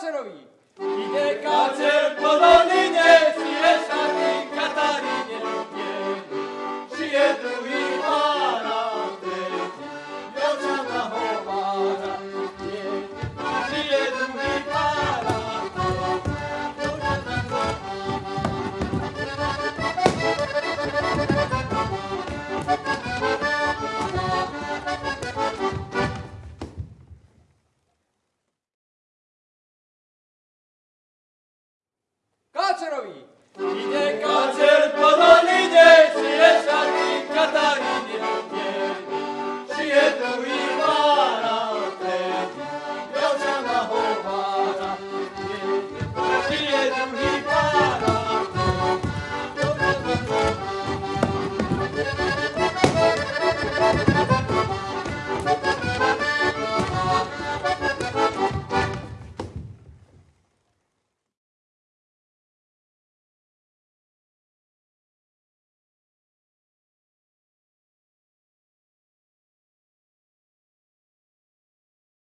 Kácerový. Jde kácer セロビ